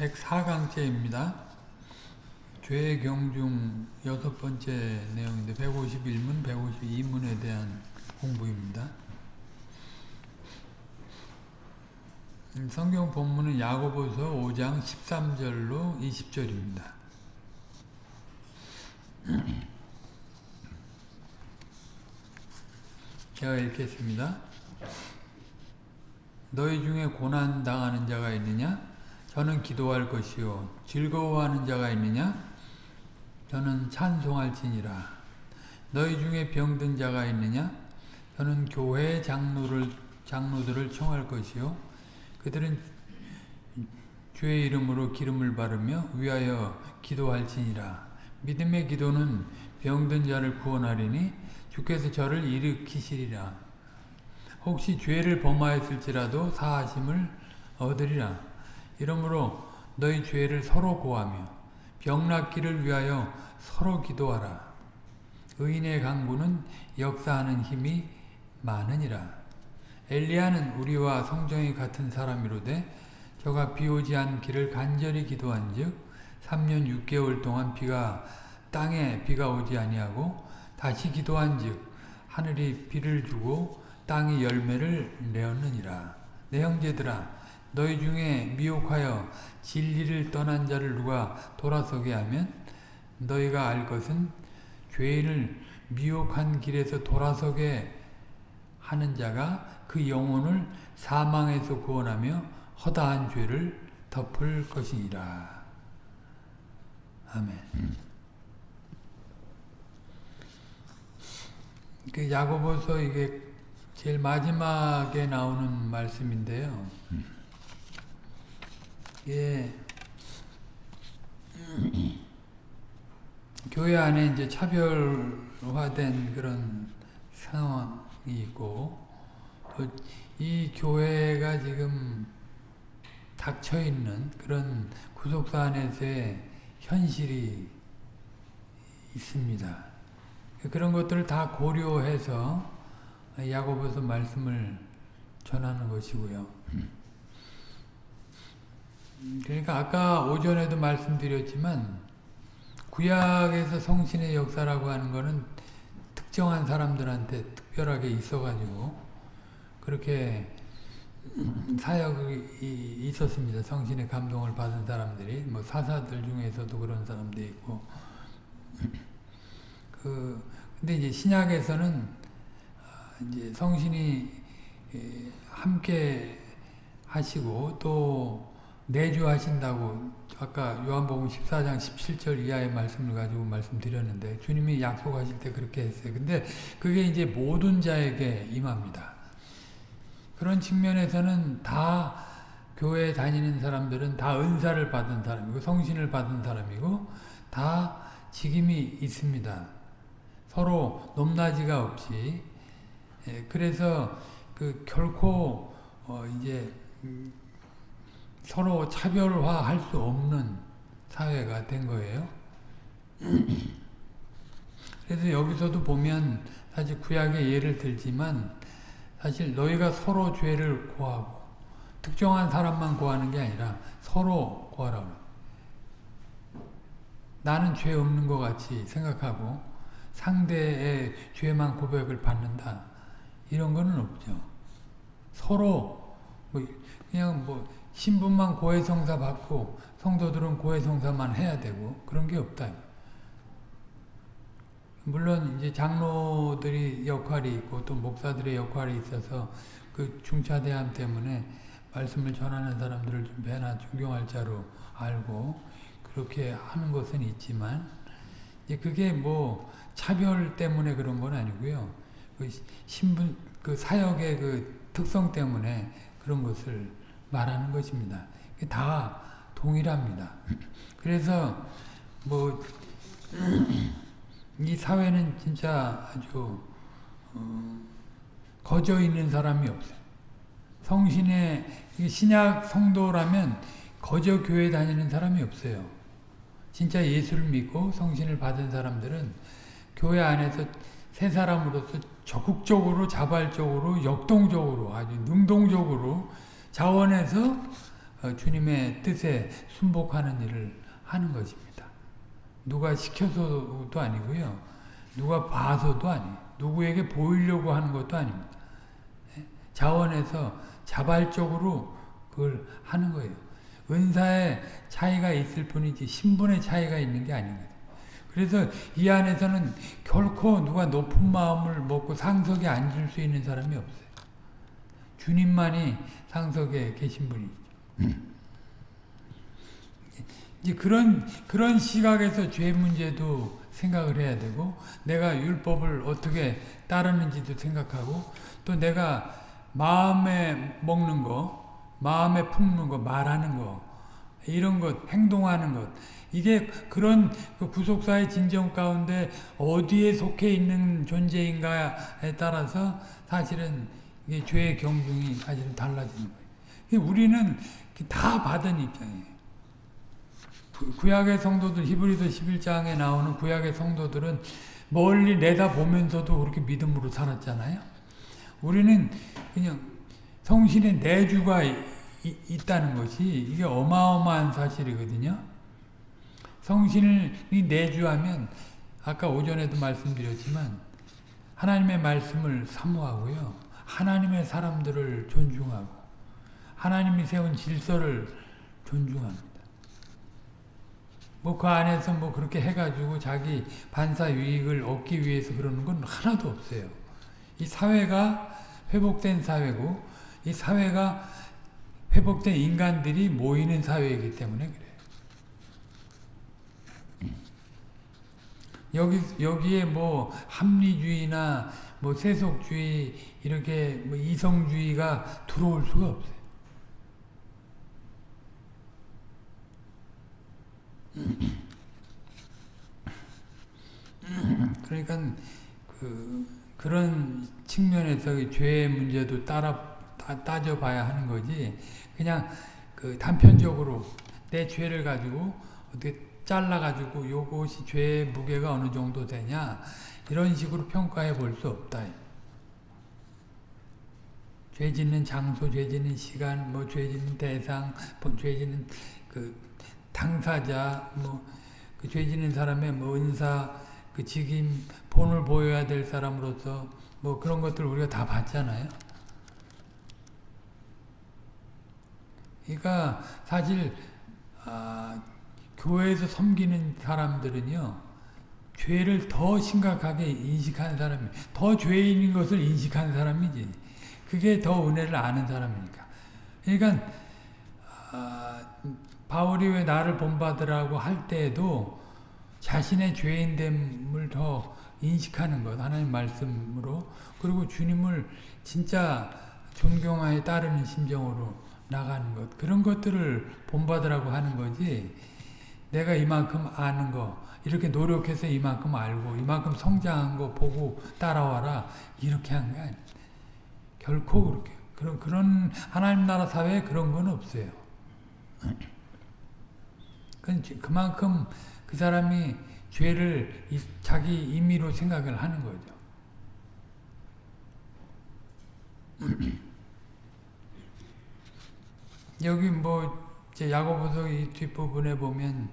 104강째입니다. 죄경중 여섯 번째 내용인데 151문, 152문에 대한 공부입니다. 음, 성경 본문은 야고보서 5장 13절로 20절입니다. 제가 읽겠습니다. 너희 중에 고난 당하는 자가 있느냐? 저는 기도할 것이요. 즐거워하는 자가 있느냐? 저는 찬송할지니라. 너희 중에 병든 자가 있느냐? 저는 교회 장로를 장로들을 청할 것이요. 그들은 주의 이름으로 기름을 바르며 위하여 기도할지니라. 믿음의 기도는 병든 자를 구원하리니 주께서 저를 일으키시리라. 혹시 죄를 범하였을지라도 사하심을 얻으리라. 이러므로 너희 죄를 서로 고하며 병낫기를 위하여 서로 기도하라. 의인의 강구는 역사하는 힘이 많으니라. 엘리야는 우리와 성정이 같은 사람이로되 저가 비오지 않기를 간절히 기도한 즉 3년 6개월 동안 비가 땅에 비가 오지 아니하고 다시 기도한 즉 하늘이 비를 주고 땅이 열매를 내었느니라. 내 형제들아 너희 중에 미혹하여 진리를 떠난 자를 누가 돌아서게 하면 너희가 알 것은 죄인을 미혹한 길에서 돌아서게 하는 자가 그 영혼을 사망에서 구원하며 허다한 죄를 덮을 것이니라. 아멘. 그 야고보서 이게 제일 마지막에 나오는 말씀인데요. 예. 교회 안에 이제 차별화된 그런 상황이 있고, 이 교회가 지금 닥쳐 있는 그런 구속사 안에서의 현실이 있습니다. 그런 것들을 다 고려해서 야고보서 말씀을 전하는 것이고요. 그러니까 아까 오전에도 말씀드렸지만 구약에서 성신의 역사라고 하는 것은 특정한 사람들한테 특별하게 있어가지고 그렇게 사역이 있었습니다. 성신의 감동을 받은 사람들이 뭐 사사들 중에서도 그런 사람도 있고 그 근데 이제 신약에서는 이제 성신이 함께 하시고 또 내주하신다고 아까 요한복음 14장 17절 이하의 말씀을 가지고 말씀드렸는데 주님이 약속하실 때 그렇게 했어요. 근데 그게 이제 모든 자에게 임합니다. 그런 측면에서는 다 교회 다니는 사람들은 다 은사를 받은 사람이고 성신을 받은 사람이고 다 직임이 있습니다. 서로 높낮이가 없이 그래서 그 결코 어 이제 서로 차별화할 수 없는 사회가 된 거예요. 그래서 여기서도 보면 사실 구약의 예를 들지만 사실 너희가 서로 죄를 고하고 특정한 사람만 고하는 게 아니라 서로 고하라고 나는 죄 없는 것 같이 생각하고 상대의 죄만 고백을 받는다. 이런 거는 없죠. 서로 뭐 그냥 뭐 신분만 고해성사 받고 성도들은 고해성사만 해야 되고 그런 게 없다. 물론 이제 장로들이 역할이 있고 또 목사들의 역할이 있어서 그 중차대함 때문에 말씀을 전하는 사람들을 좀 배나 존경할 자로 알고 그렇게 하는 것은 있지만 이제 그게 뭐 차별 때문에 그런 건 아니고요. 그 신분 그 사역의 그 특성 때문에 그런 것을 말하는 것입니다. 다 동일합니다. 그래서 뭐 이 사회는 진짜 아주 어, 거저 있는 사람이 없어요. 성신의 신약 성도라면 거저 교회 다니는 사람이 없어요. 진짜 예수를 믿고 성신을 받은 사람들은 교회 안에서 새 사람으로서 적극적으로 자발적으로 역동적으로 아주 능동적으로 자원해서 어, 주님의 뜻에 순복하는 일을 하는 것입니다. 누가 시켜서도 아니고요. 누가 봐서도 아니에요. 누구에게 보이려고 하는 것도 아닙니다. 예? 자원에서 자발적으로 그걸 하는 거예요. 은사의 차이가 있을 뿐이지 신분의 차이가 있는 게 아닌 거예요. 그래서 이 안에서는 결코 누가 높은 마음을 먹고 상석에 앉을 수 있는 사람이 없어요. 주님만이 상석에 계신 분이죠. 이제 그런 그런 시각에서 죄 문제도 생각을 해야 되고 내가 율법을 어떻게 따르는지도 생각하고 또 내가 마음에 먹는 거, 마음에 품는 거, 말하는 거 이런 것, 행동하는 것 이게 그런 그 구속사의 진정 가운데 어디에 속해 있는 존재인가에 따라서 사실은 죄의 경중이 사실은 달라지는 거예요. 우리는 다 받은 입장이에요. 구약의 성도들 히브리서 11장에 나오는 구약의 성도들은 멀리 내다보면서도 그렇게 믿음으로 살았잖아요. 우리는 그냥 성신의 내주가 이, 있다는 것이 이게 어마어마한 사실이거든요. 성신이 내주하면 아까 오전에도 말씀드렸지만 하나님의 말씀을 사모하고요. 하나님의 사람들을 존중하고 하나님이 세운 질서를 존중합니다. 뭐 그 안에서 뭐 그렇게 해가지고 자기 반사 유익을 얻기 위해서 그러는 건 하나도 없어요. 이 사회가 회복된 사회고 이 사회가 회복된 인간들이 모이는 사회이기 때문에 그래요. 여기 여기에 뭐 합리주의나 뭐 세속주의 이렇게 뭐 이성주의가 들어올 수가 없어요. 그러니까 그 그런 측면에서 죄의 문제도 따라 따, 져봐야 하는 거지. 그냥 그 단편적으로 내 죄를 가지고 어떻게 잘라가지고 요것이 죄의 무게가 어느 정도 되냐 이런 식으로 평가해 볼 수 없다. 죄 짓는 장소, 죄 짓는 시간, 뭐 죄 짓는 대상, 뭐죄 짓는 그 당사자, 뭐그 죄 짓는 사람의 뭐 은사, 그 직임, 본을 보여야 될 사람으로서 뭐 그런 것들 우리가 다 봤잖아요. 그러니까 사실 아, 교회에서 섬기는 사람들은요. 죄를 더 심각하게 인식하는 사람이 더 죄인인 것을 인식하는 사람이지. 그게 더 은혜를 아는 사람이니까. 그러니까 아, 바울이 왜 나를 본받으라고 할 때에도 자신의 죄인됨을 더 인식하는 것 하나님 말씀으로 그리고 주님을 진짜 존경하에 따르는 심정으로 나가는 것 그런 것들을 본받으라고 하는 거지 내가 이만큼 아는 거 이렇게 노력해서 이만큼 알고 이만큼 성장한 거 보고 따라와라 이렇게 한 게 아니에요. 결코 그렇게 그런 그런 하나님 나라 사회에 그런 건 없어요. 그만큼 그 사람이 죄를 자기 임의로 생각을 하는 거죠. 여기 뭐 야고보서 이 뒷부분에 보면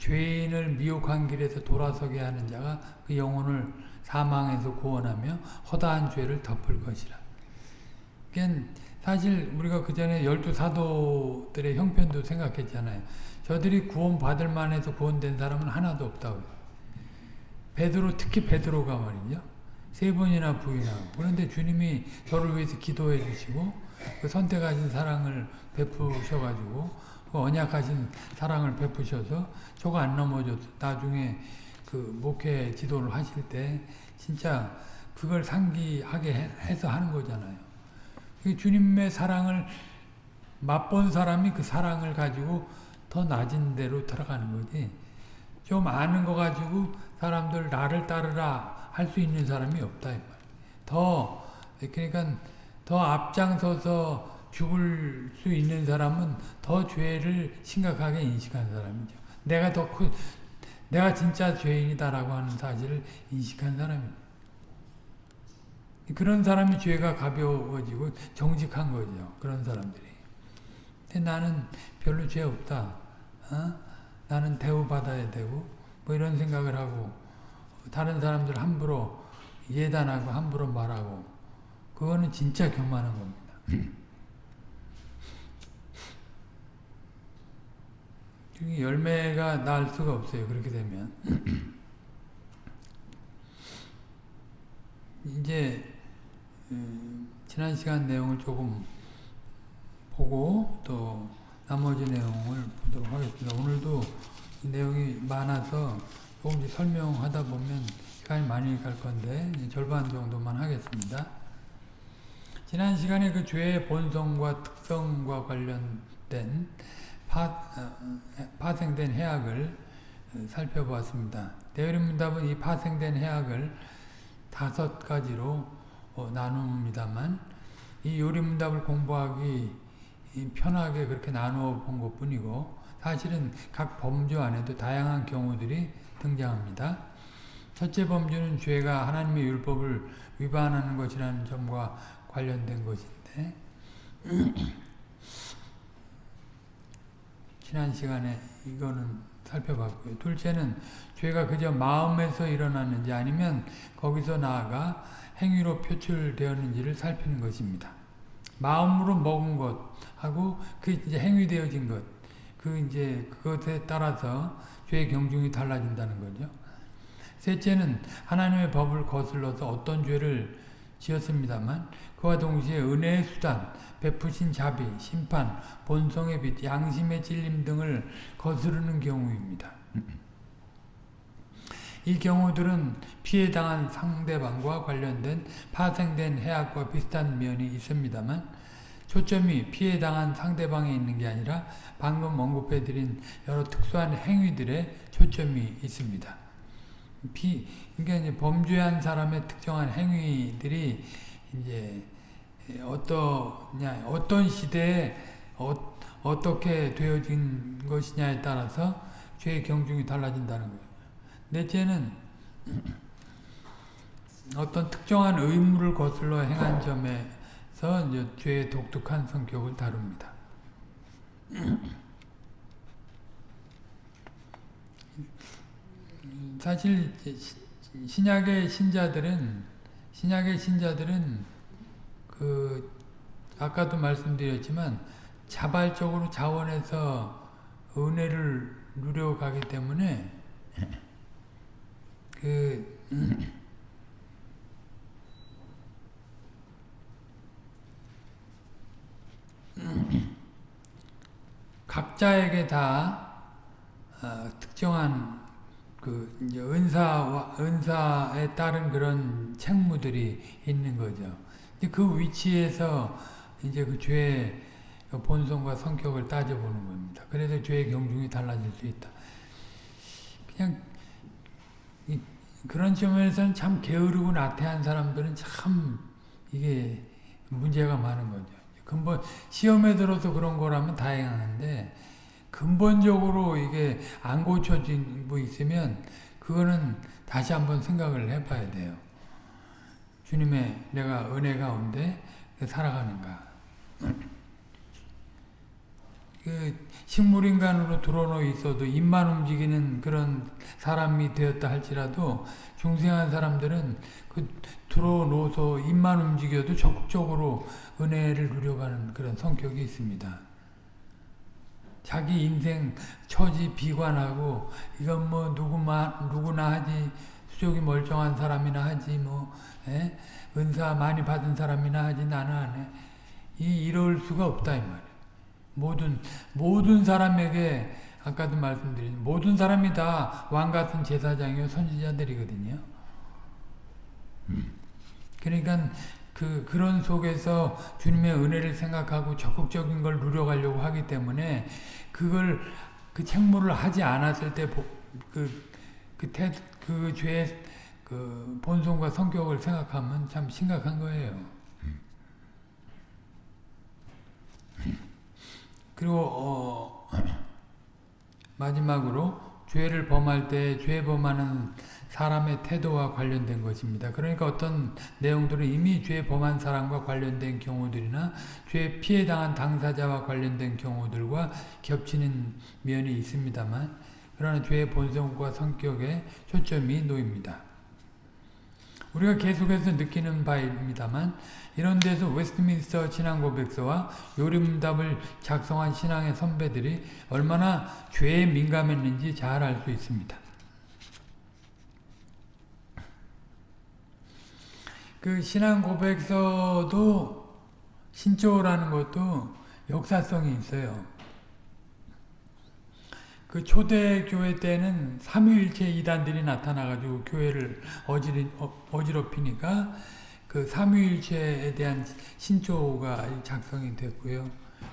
죄인을 미혹한 길에서 돌아서게 하는 자가 그 영혼을 사망에서 구원하며 허다한 죄를 덮을 것이라. 그러니까 사실 우리가 그 전에 열두 사도들의 형편도 생각했잖아요. 저들이 구원받을 만해서 구원된 사람은 하나도 없다고 베드로 특히 베드로가 말이죠. 세 번이나 부인하고 그런데 주님이 저를 위해서 기도해 주시고 그 선택하신 사랑을 베푸셔가지고 그 언약하신 사랑을 베푸셔서 저가 안 넘어져서 나중에 그 목회 지도를 하실 때 진짜 그걸 상기하게 해서 하는 거잖아요. 주님의 사랑을 맛본 사람이 그 사랑을 가지고 더 낮은 데로 들어가는 거지. 좀 아는 거 가지고 사람들 나를 따르라 할 수 있는 사람이 없다. 더 그러니까 더 앞장서서 죽을 수 있는 사람은 더 죄를 심각하게 인식한 사람이죠. 내가 더 크, 내가 진짜 죄인이다라고 하는 사실을 인식한 사람입니다. 그런 사람이 죄가 가벼워지고 정직한 거죠. 그런 사람들이. 근데 나는 별로 죄 없다. 어? 나는 대우받아야 되고 뭐 이런 생각을 하고 다른 사람들 함부로 예단하고 함부로 말하고 그거는 진짜 교만한 겁니다. 열매가 날 수가 없어요. 그렇게 되면 이제 음, 지난 시간 내용을 조금 보고 또 나머지 내용을 보도록 하겠습니다. 오늘도 내용이 많아서 조금씩 설명하다 보면 시간이 많이 갈 건데 절반 정도만 하겠습니다. 지난 시간에 그 죄의 본성과 특성과 관련된 파, 어, 파생된 해악을 살펴보았습니다. 대의문답은 이 파생된 해악을 다섯 가지로 어, 나눕니다만 이 요리문답을 공부하기 편하게 그렇게 나누어 본 것 뿐이고 사실은 각 범주 안에도 다양한 경우들이 등장합니다. 첫째 범주는 죄가 하나님의 율법을 위반하는 것이라는 점과 관련된 것인데 지난 시간에 이거는 살펴봤고요. 둘째는 죄가 그저 마음에서 일어났는지 아니면 거기서 나아가 행위로 표출되었는지를 살피는 것입니다. 마음으로 먹은 것하고 그 이제 행위되어진 것, 그 이제 그것에 따라서 죄의 경중이 달라진다는 거죠. 셋째는 하나님의 법을 거슬러서 어떤 죄를 지었습니다만 그와 동시에 은혜의 수단, 베푸신 자비, 심판, 본성의 빛, 양심의 찔림 등을 거스르는 경우입니다. 이 경우들은 피해당한 상대방과 관련된 파생된 해악과 비슷한 면이 있습니다만 초점이 피해당한 상대방에 있는 게 아니라 방금 언급해드린 여러 특수한 행위들의 초점이 있습니다. 피, 그러니까 범죄한 사람의 특정한 행위들이 이제 어떠냐, 어떤 시대에 어, 어떻게 되어진 것이냐에 따라서 죄의 경중이 달라진다는 거예요. 넷째는 어떤 특정한 의무를 거슬러 행한 점에서 이제 죄의 독특한 성격을 다룹니다. 사실 신약의 신자들은 신약의 신자들은 그 아까도 말씀드렸지만 자발적으로 자원해서 은혜를 누려가기 때문에 그 각자에게 다 어, 특정한 그 은사와 은사에 따른 그런 책무들이 있는 거죠. 그 위치에서 이제 그 죄의 본성과 성격을 따져보는 겁니다. 그래서 죄의 경중이 달라질 수 있다. 그냥 그런 점에서는 참 게으르고 나태한 사람들은 참 이게 문제가 많은 거죠. 근본 시험에 들어서 그런 거라면 다행한데 근본적으로 이게 안 고쳐진 뭐 있으면 그거는 다시 한번 생각을 해봐야 돼요. 주님의 내가 은혜 가운데 살아가는가. 그 식물인간으로 드러놓 있어도 입만 움직이는 그런 사람이 되었다 할지라도 중생한 사람들은 그 들어놓아서 입만 움직여도 적극적으로 은혜를 누려가는 그런 성격이 있습니다. 자기 인생 처지 비관하고 이건 뭐 누구만 누구나 하지 수족이 멀쩡한 사람이나 하지 뭐 에? 예? 은사 많이 받은 사람이나 하지 나는 안 해. 이 이럴 수가 없다 이 말이야. 모든 모든 사람에게 아까도 말씀드린 모든 사람이 다 왕 같은 제사장이요 선지자들이거든요. 그러니까 그 그런 속에서 주님의 은혜를 생각하고 적극적인 걸 누려가려고 하기 때문에 그걸 그 책무를 하지 않았을 때 그그 그 죄의 그 본성과 성격을 생각하면 참 심각한 거예요. 그리고 어, 마지막으로 죄를 범할 때 죄 범하는 사람의 태도와 관련된 것입니다. 그러니까 어떤 내용들은 이미 죄 범한 사람과 관련된 경우들이나 죄 피해 당한 당사자와 관련된 경우들과 겹치는 면이 있습니다만 그러나 죄의 본성과 성격에 초점이 놓입니다. 우리가 계속해서 느끼는 바입니다만 이런 데서 웨스트민스터 신앙고백서와 요림답을 작성한 신앙의 선배들이 얼마나 죄에 민감했는지 잘 알 수 있습니다. 그 신앙고백서도 신조라는 것도 역사성이 있어요. 그 초대교회 때는 삼위일체 이단들이 나타나가지고 교회를 어지리, 어, 어지럽히니까 그 삼위일체에 대한 신조가 작성이 됐고요.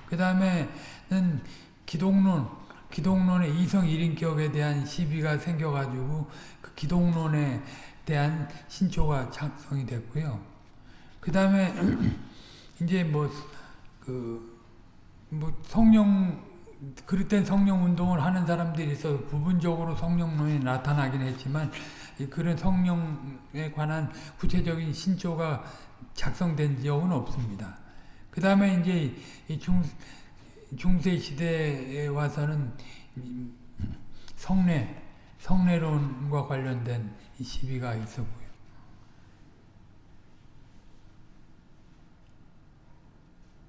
그 다음에는 기독론, 기독론의 이성 일인격에 대한 시비가 생겨가지고 그 기독론에 대한 신조가 작성이 됐고요. 그 다음에 이제 뭐, 그, 뭐 성령 그릇된 성령 운동을 하는 사람들이 있어 부분적으로 성령론이 나타나긴 했지만 그런 성령에 관한 구체적인 신조가 작성된 적은 없습니다. 그 다음에 이제 중, 중세 시대에 와서는 성례, 성례론과 관련된 시비가 있었고요.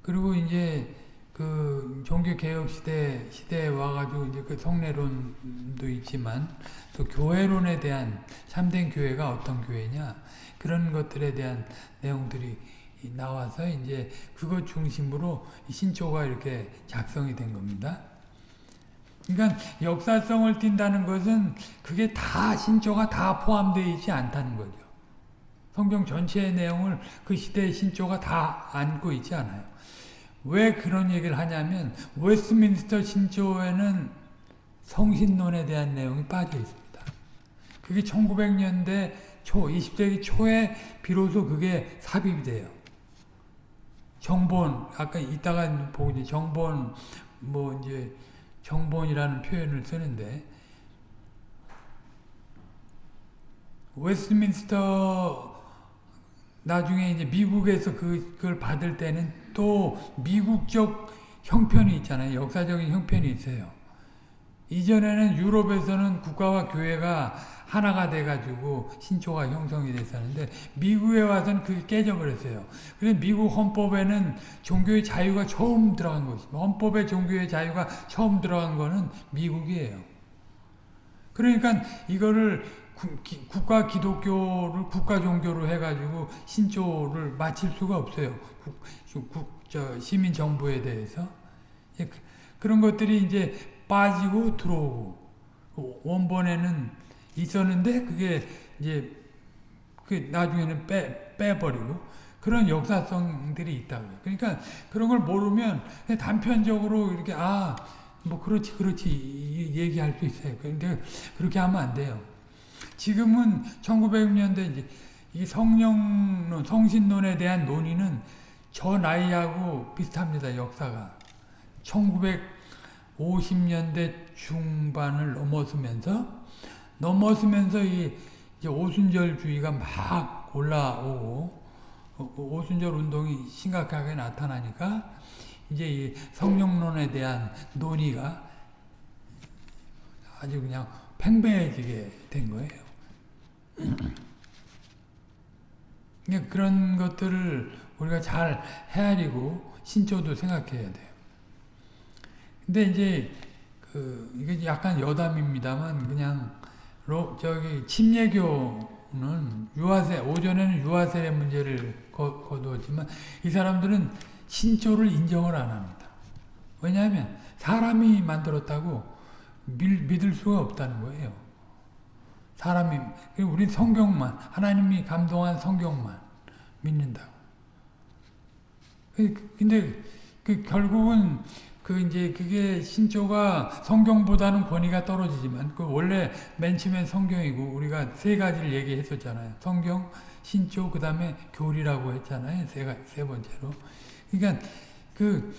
그리고 이제 그 종교 개혁 시대 시대에 와가지고 이제 그 성례론도 있지만 또 교회론에 대한 참된 교회가 어떤 교회냐 그런 것들에 대한 내용들이 나와서 이제 그것 중심으로 신조가 이렇게 작성이 된 겁니다. 그러니까 역사성을 띈다는 것은 그게 다 신조가 다 포함되어 있지 않다는 거죠. 성경 전체의 내용을 그 시대의 신조가 다 안고 있지 않아요. 왜 그런 얘기를 하냐면 웨스트민스터 신조에는 성신론에 대한 내용이 빠져 있습니다. 그게 1900년대 초, 20세기 초에 비로소 그게 삽입이 돼요. 정본, 아까 이따가 보고 정본, 뭐 이제 정본이라는 표현을 쓰는데 웨스트민스터 나중에 이제 미국에서 그, 그걸 받을 때는 또 미국적 형편이 있잖아요. 역사적인 형편이 있어요. 이전에는 유럽에서는 국가와 교회가 하나가 돼가지고 신초가 형성이 됐었는데 미국에 와서는 그게 깨져버렸어요. 그래서 미국 헌법에는 종교의 자유가 처음 들어간 것입니다. 헌법에 종교의 자유가 처음 들어간 거는 미국이에요. 그러니까 이거를 국가 기독교를 국가 종교로 해가지고 신조를 마칠 수가 없어요. 국, 국, 저 시민 정부에 대해서 예, 그, 그런 것들이 이제 빠지고 들어오고 원본에는 있었는데 그게 이제 그 나중에는 빼 빼버리고 그런 역사성들이 있다고요. 그러니까 그런 걸 모르면 단편적으로 이렇게 아 뭐 그렇지 그렇지 얘기할 수 있어요. 그런데 그렇게 하면 안 돼요. 지금은 1900년대 이제 이 성령론, 성신론에 대한 논의는 저 나이하고 비슷합니다. 역사가. 1950년대 중반을 넘어서면서 넘어서면서 이 오순절주의가 막 올라오고 어, 그 오순절 운동이 심각하게 나타나니까 이제 이 성령론에 대한 논의가 아주 그냥 팽배해지게 된 거예요. 그러니까 그런 것들을 우리가 잘 헤아리고 신조도 생각해야 돼요. 근데 이제 그 이게 약간 여담입니다만 그냥 로, 저기 침례교는 유아세 오전에는 유아세의 문제를 거, 거두었지만 이 사람들은 신조를 인정을 안 합니다. 왜냐하면 사람이 만들었다고 밀, 믿을 수가 없다는 거예요. 사람이 우리 성경만 하나님이 감동한 성경만 믿는다고. 그, 근데 그 결국은 그 이제 그게 신조가 성경보다는 권위가 떨어지지만 그 원래 맨 처음엔 성경이고 우리가 세 가지를 얘기했었잖아요. 성경, 신조, 그 다음에 교리라고 했잖아요. 세, 세 번째로. 그러니까 그,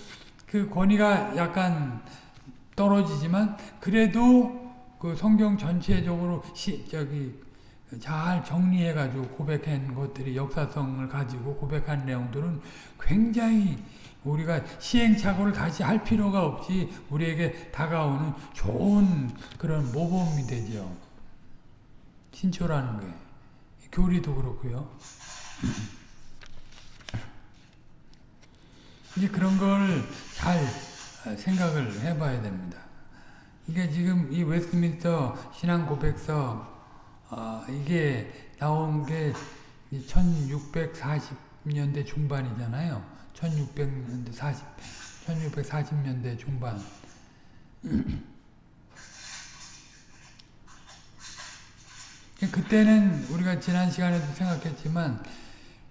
그 권위가 약간 떨어지지만 그래도 그 성경 전체적으로 시, 저기 잘 정리해가지고 고백한 것들이 역사성을 가지고 고백한 내용들은 굉장히 우리가 시행착오를 다시 할 필요가 없이 우리에게 다가오는 좋은 그런 모범이 되죠. 신초라는 게. 교리도 그렇고요. 이제 그런 걸 잘 생각을 해봐야 됩니다. 이게 지금 이 웨스트민스터 신앙 고백서 어, 이게 나온 게 1640년대 중반이잖아요. 1600년대 40, 1640년대 중반. 그때는 우리가 지난 시간에도 생각했지만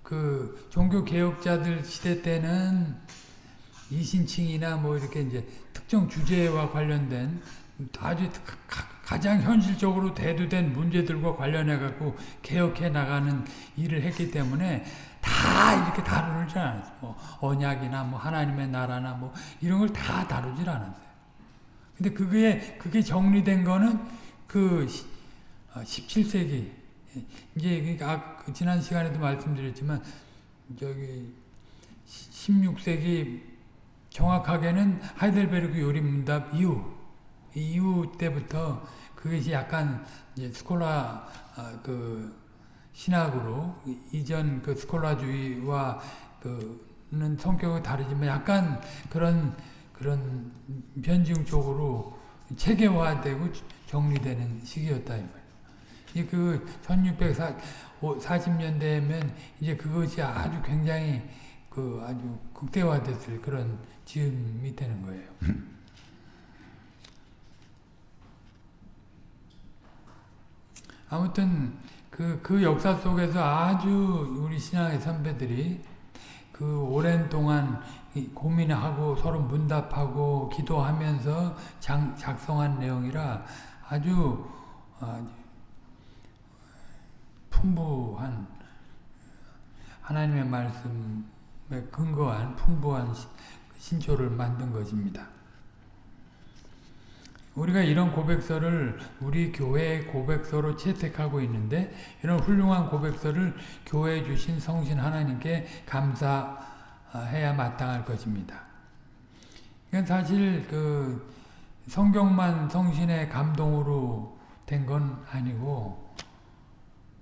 그 종교 개혁자들 시대 때는 이신칭이나 뭐 이렇게 이제 특정 주제와 관련된 아주 가장 현실적으로 대두된 문제들과 관련해 갖고 개혁해 나가는 일을 했기 때문에 다 이렇게 다루지 않았어요. 뭐 언약이나 뭐 하나님의 나라나 뭐 이런 걸 다 다루질 않았어요. 근데 그게 그게 정리된 거는 그 17세기 어, 이제 아, 그 지난 시간에도 말씀드렸지만 저기 16세기 정확하게는 하이델베르크 요리문답 이후 이후 때부터 그것이 약간 이제 스콜라 어, 그 신학으로 이전 그 스콜라주의와 그는 성격이 다르지만 약간 그런 그런 변증 쪽으로 체계화되고 정리되는 시기였다 이 말이에요. 이그 1640년대면 이제 그것이 아주 굉장히 그 아주 극대화됐을 그런 즈음이 되는 거예요. 아무튼 그, 그 역사 속에서 아주 우리 신앙의 선배들이 그 오랜 동안 고민하고 서로 문답하고 기도하면서 장, 작성한 내용이라 아주 어, 풍부한 하나님의 말씀에 근거한 풍부한 신초를 만든 것입니다. 우리가 이런 고백서를 우리 교회의 고백서로 채택하고 있는데 이런 훌륭한 고백서를 교회에 주신 성신 하나님께 감사해야 마땅할 것입니다. 이건 사실 그 성경만 성신의 감동으로 된 건 아니고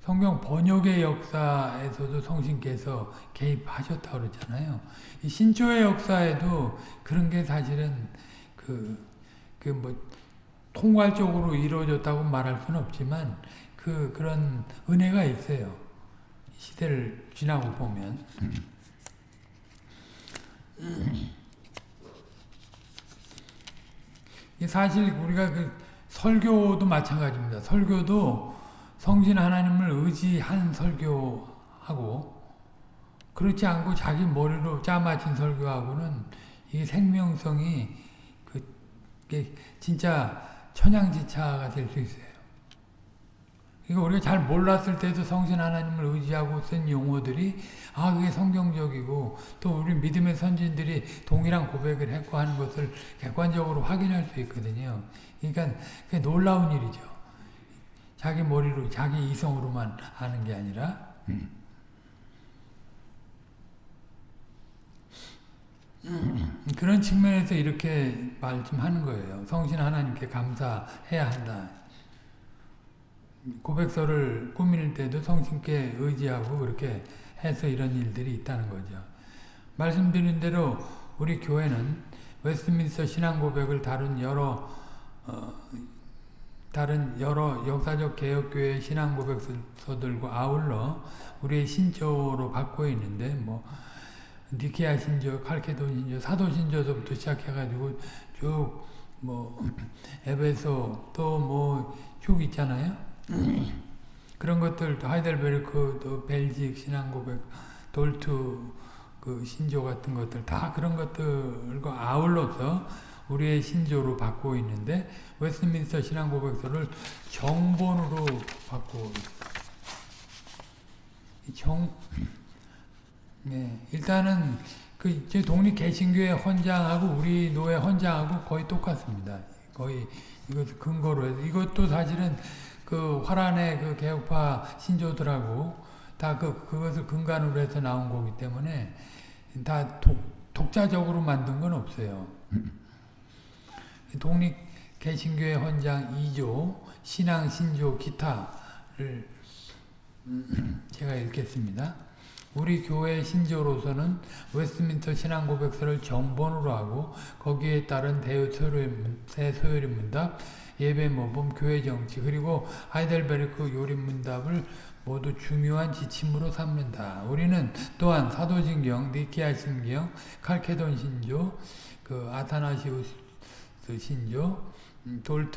성경 번역의 역사에서도 성신께서 개입하셨다고 그러잖아요. 신조의 역사에도 그런 게 사실은 그, 그뭐 통괄적으로 이루어졌다고 말할 수는 없지만 그 그런 은혜가 있어요. 시대를 지나고 보면. 사실 우리가 그 설교도 마찬가지입니다. 설교도 성신 하나님을 의지한 설교하고 그렇지 않고 자기 머리로 짜맞힌 설교하고는 이 생명성이 그 진짜 천양지차가 될 수 있어요. 이거 우리가 잘 몰랐을 때도 성신 하나님을 의지하고 쓴 용어들이 아 그게 성경적이고 또 우리 믿음의 선진들이 동일한 고백을 했고 하는 것을 객관적으로 확인할 수 있거든요. 그러니까 그게 놀라운 일이죠. 자기 머리로 자기 이성으로만 아는 게 아니라 음. 그런 측면에서 이렇게 말씀하는 거예요. 성신 하나님께 감사해야 한다. 고백서를 꾸밀 때도 성신께 의지하고 그렇게 해서 이런 일들이 있다는 거죠. 말씀드린 대로 우리 교회는 웨스트민스터 신앙 고백을 다룬 여러 어, 다른 여러 역사적 개혁교회 신앙 고백서들과 아울러 우리의 신조로 받고 있는데 뭐 니케아 신조, 칼케돈 신조, 사도 신조서부터 시작해가지고 쭉 뭐 에베소 또 뭐 쭉 있잖아요. 그런 것들 또 하이델베르크 또 벨직 신앙고백 돌트 그 신조 같은 것들 다 그런 것들과 아울러서 우리의 신조로 받고 있는데 웨스트민스터 신앙고백서를 정본으로 받고 정 네, 일단은 그 독립 개신교회 헌장하고 우리 노예 헌장하고 거의 똑같습니다. 거의 이것 근거로 해서 이것도 사실은 그 화란의 그 개혁파 신조들하고 다 그 그것을 근간으로 해서 나온 거기 때문에 다 독, 독자적으로 만든 건 없어요. 독립 개신교회 헌장 2조 신앙 신조 기타를 제가 읽겠습니다. 우리 교회 신조로서는 웨스트민스터 신앙고백서를 정본으로 하고 거기에 따른 대소요리 문답, 예배 모범, 교회 정치 그리고 하이델베르크 요리 문답을 모두 중요한 지침으로 삼는다. 우리는 또한 사도신경, 니키아 신경, 칼케돈 신조, 그 아타나시우스 신조,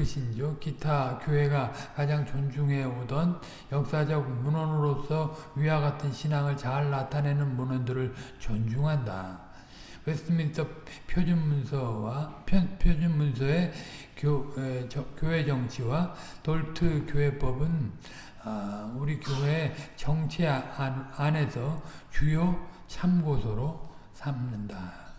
신조, 기타 교회가 가장 존중해 오던 역사적 문헌으로서 위와 같은 신앙을 잘 나타내는 문헌들을 존중한다. 웨스트민스터 표준문서와 표준문서의 교, 에, 저, 교회 정치와 돌트 교회법은 아, 우리 교회 정치 안, 안에서 주요 참고서로 삼는다.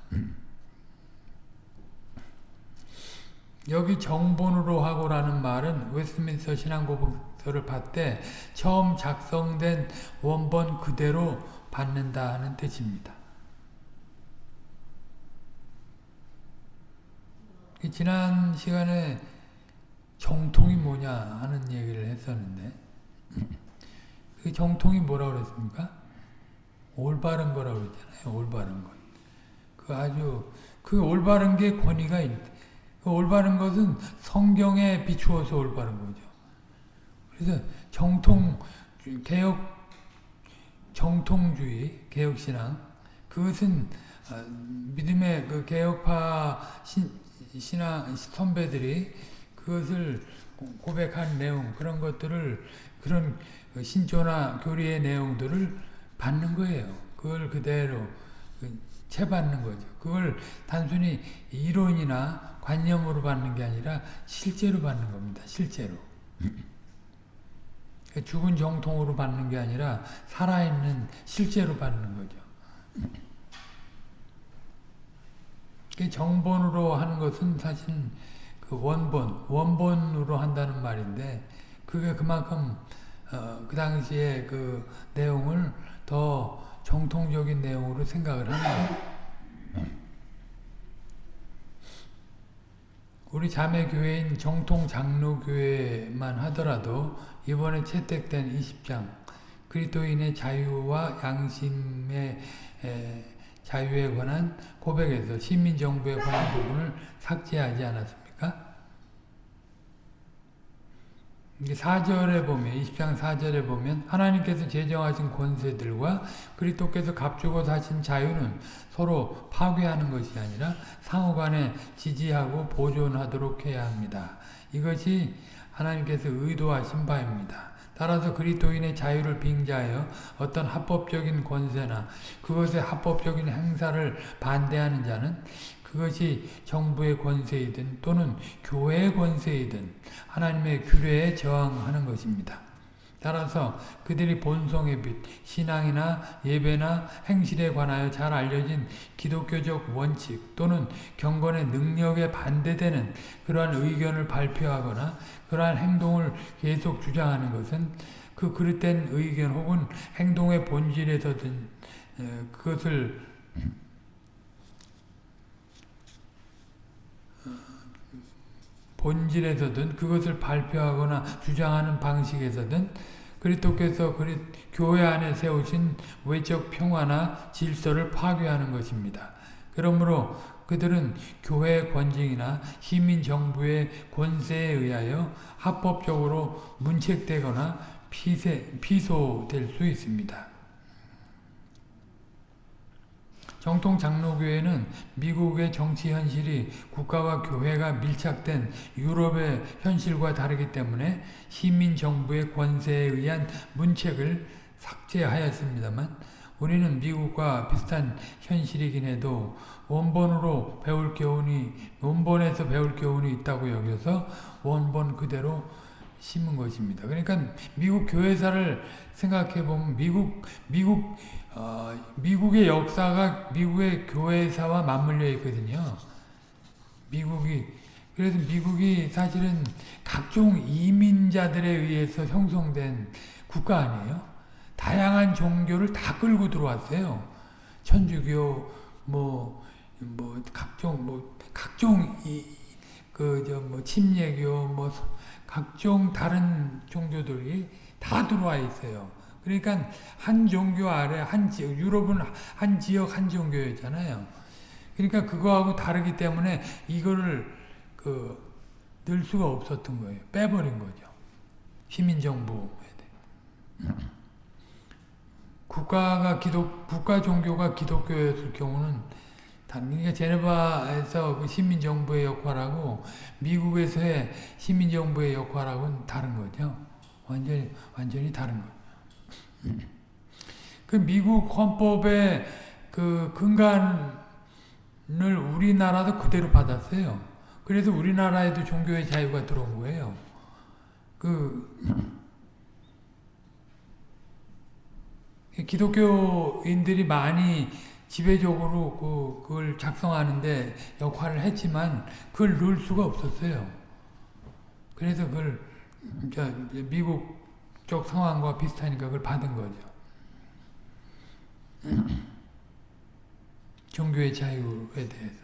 여기 정본으로 하고라는 말은 웨스트민스터 신앙고백서를 받되 처음 작성된 원본 그대로 받는다 하는 뜻입니다. 지난 시간에 정통이 뭐냐 하는 얘기를 했었는데 그 정통이 뭐라고 그랬습니까? 올바른 거라고 그랬잖아요. 올바른 것. 그 아주 그 올바른 게 권위가 있. 그 올바른 것은 성경에 비추어서 올바른 거죠. 그래서 정통 개혁 정통주의 개혁 신앙 그것은 믿음의 그 개혁파 신, 신앙 선배들이 그것을 고백한 내용 그런 것들을 그런 신조나 교리의 내용들을 받는 거예요. 그걸 그대로 채받는 거죠. 그걸 단순히 이론이나 관념으로 받는 게 아니라 실제로 받는 겁니다. 실제로. 죽은 정통으로 받는 게 아니라 살아있는 실제로 받는 거죠. 정본으로 하는 것은 사실 그 원본, 원본으로 한다는 말인데 그게 그만큼 어, 그 당시에 그 내용을 더 정통적인 내용으로 생각을 하는 거예요. 우리 자매교회인 정통 장로교회만 하더라도 이번에 채택된 20장 그리스도인의 자유와 양심의 에, 자유에 관한 고백에서 시민정부에 관한 부분을 삭제하지 않았습니까? 4절에 보면 20장 4절에 보면 하나님께서 제정하신 권세들과 그리스도께서 값주고 사신 자유는 서로 파괴하는 것이 아니라 상호간에 지지하고 보존하도록 해야 합니다. 이것이 하나님께서 의도하신 바입니다. 따라서 그리스도인의 자유를 빙자하여 어떤 합법적인 권세나 그것의 합법적인 행사를 반대하는 자는 그것이 정부의 권세이든 또는 교회의 권세이든 하나님의 규례에 저항하는 것입니다. 따라서 그들이 본성의 빛, 신앙이나 예배나 행실에 관하여 잘 알려진 기독교적 원칙 또는 경건의 능력에 반대되는 그러한 의견을 발표하거나 그러한 행동을 계속 주장하는 것은 그 그릇된 의견 혹은 행동의 본질에서든 그것을 본질에서든 그것을 발표하거나 주장하는 방식에서든 그리스도께서 그리, 교회 안에 세우신 외적 평화나 질서를 파괴하는 것입니다. 그러므로 그들은 교회의 권징이나 시민 정부의 권세에 의하여 합법적으로 문책되거나 피세, 피소될 수 있습니다. 정통 장로교회는 미국의 정치 현실이 국가와 교회가 밀착된 유럽의 현실과 다르기 때문에 시민 정부의 권세에 의한 문책을 삭제하였습니다만 우리는 미국과 비슷한 현실이긴 해도 원본으로 배울 교훈이 원본에서 배울 교훈이 있다고 여겨서 원본 그대로 심은 것입니다. 그러니까 미국 교회사를 생각해 보면 미국 미국 어, 미국의 역사가 미국의 교회사와 맞물려 있거든요. 미국이 그래서 미국이 사실은 각종 이민자들에 의해서 형성된 국가 아니에요? 다양한 종교를 다 끌고 들어왔어요. 천주교, 뭐, 뭐, 각종, 뭐, 각종, 이, 그, 저, 뭐, 침례교, 뭐, 각종 다른 종교들이 다 들어와 있어요. 그러니까 한 종교 아래 한 지역, 유럽은 한 지역 한 종교였잖아요. 그러니까 그거하고 다르기 때문에 이거를 그, 늘 수가 없었던 거예요. 빼버린 거죠. 시민정부에 대해. 국가가 기독, 국가 종교가 기독교였을 경우는 그러니까 제네바에서 그 시민정부의 역할하고 미국에서의 시민정부의 역할하고는 다른 거죠. 완전히, 완전히 다른 거죠. 그 미국 헌법의 그 근간을 우리나라도 그대로 받았어요. 그래서 우리나라에도 종교의 자유가 들어온 거예요. 그, 기독교인들이 많이 지배적으로 그, 그걸 작성하는데 역할을 했지만 그걸 넣을 수가 없었어요. 그래서 그걸 미국 쪽 상황과 비슷하니까 그걸 받은 거죠. 종교의 자유에 대해서.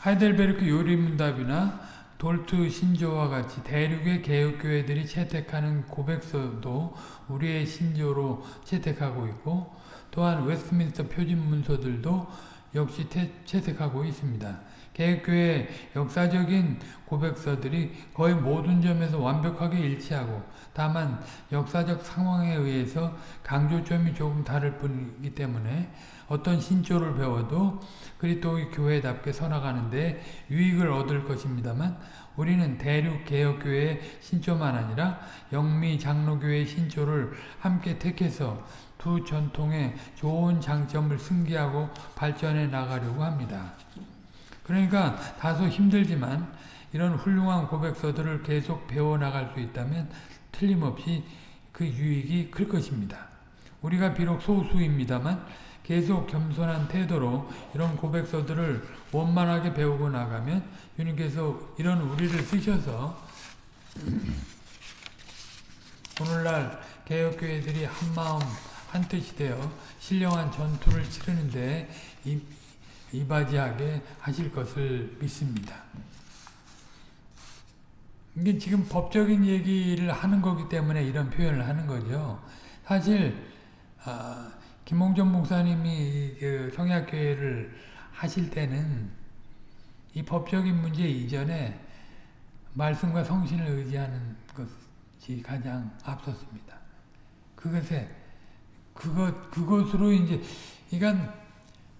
하이델베르크 요리문답이나 돌트 신조와 같이 대륙의 개혁교회들이 채택하는 고백서도 우리의 신조로 채택하고 있고 또한 웨스트민스터 표준문서들도 역시 태, 채택하고 있습니다. 개혁교회 역사적인 고백서들이 거의 모든 점에서 완벽하게 일치하고 다만 역사적 상황에 의해서 강조점이 조금 다를 뿐이기 때문에 어떤 신조를 배워도 그리스도의 교회답게 서나가는데 유익을 얻을 것입니다만 우리는 대륙 개혁교회의 신조만 아니라 영미 장로교회의 신조를 함께 택해서 두 전통의 좋은 장점을 승계하고 발전해 나가려고 합니다. 그러니까 다소 힘들지만 이런 훌륭한 고백서들을 계속 배워나갈 수 있다면 틀림없이 그 유익이 클 것입니다. 우리가 비록 소수입니다만 계속 겸손한 태도로 이런 고백서들을 원만하게 배우고 나가면 주님께서 이런 우리를 쓰셔서 오늘날 개혁교회들이 한마음 한뜻이 되어 신령한 전투를 치르는데 이바지하게 하실 것을 믿습니다. 이게 지금 법적인 얘기를 하는 거기 때문에 이런 표현을 하는 거죠. 사실 아, 김홍전 목사님이 그 성약교회를 하실 때는 이 법적인 문제 이전에 말씀과 성신을 의지하는 것이 가장 앞섰습니다. 그것에 그것 그것으로 이제 이건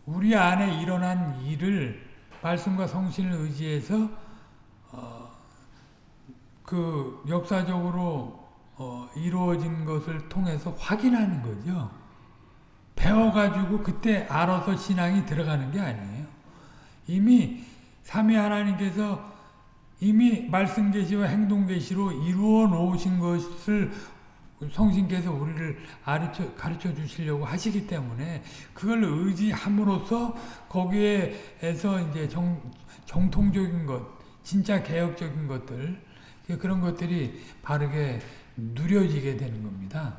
우리 안에 일어난 일을 말씀과 성신을 의지해서 어, 그 역사적으로 어, 이루어진 것을 통해서 확인하는 거죠. 배워가지고 그때 알아서 신앙이 들어가는 게 아니에요. 이미 삼위 하나님께서 이미 말씀 계시와 행동 계시로 이루어 놓으신 것을 성신께서 우리를 가르쳐, 가르쳐 주시려고 하시기 때문에 그걸 의지함으로써 거기에서 이제 정, 정통적인 것, 진짜 개혁적인 것들, 그런 것들이 바르게 누려지게 되는 겁니다.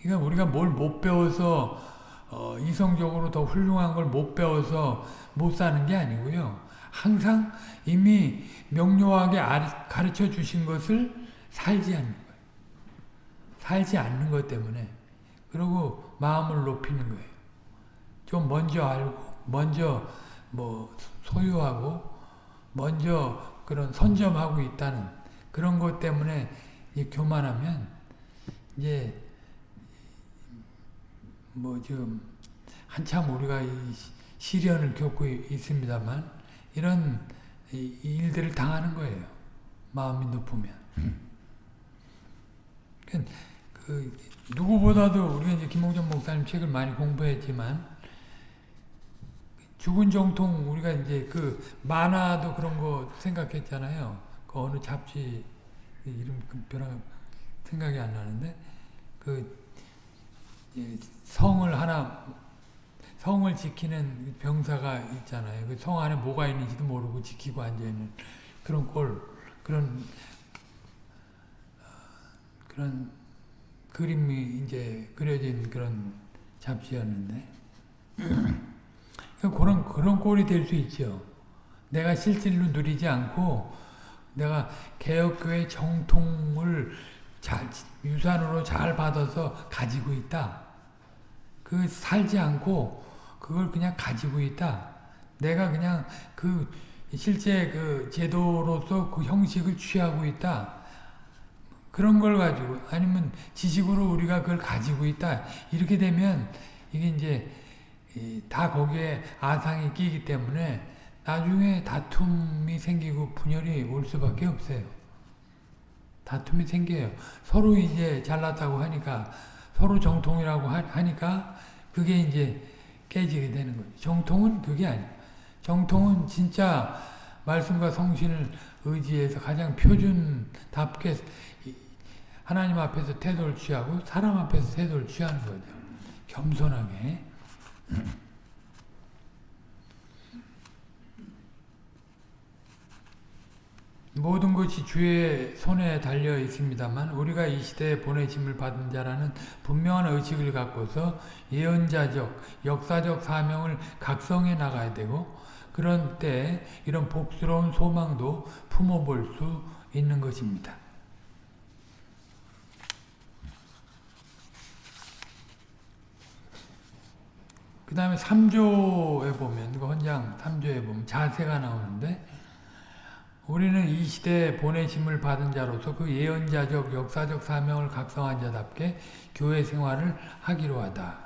그러니까 우리가 뭘 못 배워서 어, 이성적으로 더 훌륭한 걸 못 배워서 못 사는 게 아니고요. 항상 이미 명료하게 가르쳐 주신 것을 살지 않는. 살지 않는 것 때문에 그리고 마음을 높이는 거예요. 좀 먼저 알고 먼저 뭐 소유하고 먼저 그런 선점하고 있다는 그런 것 때문에 교만하면 이제 뭐 지금 한참 우리가 시련을 겪고 있습니다만 이런 일들을 당하는 거예요. 마음이 높으면. 그 누구보다도 우리가 이제 김홍전 목사님 책을 많이 공부했지만 죽은 정통 우리가 이제 그 만화도 그런 거 생각했잖아요. 그 어느 잡지 이름 별로 생각이 안 나는데 그 성을 하나 성을 지키는 병사가 있잖아요. 그 성 안에 뭐가 있는지도 모르고 지키고 앉아 있는 그런 꼴, 그런, 어, 그런 그림이 이제 그려진 그런 잡지였는데. 그런, 그런 꼴이 될 수 있죠. 내가 실질로 누리지 않고 내가 개혁교회 정통을 잘, 유산으로 잘 받아서 가지고 있다. 그 살지 않고 그걸 그냥 가지고 있다. 내가 그냥 그 실제 그 제도로서 그 형식을 취하고 있다. 그런 걸 가지고 아니면 지식으로 우리가 그걸 가지고 있다. 이렇게 되면 이게 이제 다 거기에 아상이 끼기 때문에 나중에 다툼이 생기고 분열이 올 수밖에 없어요. 다툼이 생겨요. 서로 이제 잘났다고 하니까 서로 정통이라고 하니까 그게 이제 깨지게 되는 거죠. 정통은 그게 아니에요. 정통은 진짜 말씀과 성신을 의지해서 가장 표준답게 하나님 앞에서 태도를 취하고 사람 앞에서 태도를 취하는 거죠. 겸손하게. 모든 것이 주의 손에 달려 있습니다만 우리가 이 시대에 보내심을 받은 자라는 분명한 의식을 갖고서 예언자적, 역사적 사명을 각성해 나가야 되고 그런 때 이런 복스러운 소망도 품어볼 수 있는 것입니다. 그 다음에 3조에 보면, 그 헌장 3조에 보면 자세가 나오는데 우리는 이 시대에 보내심을 받은 자로서 그 예언자적 역사적 사명을 각성한 자답게 교회 생활을 하기로 하다.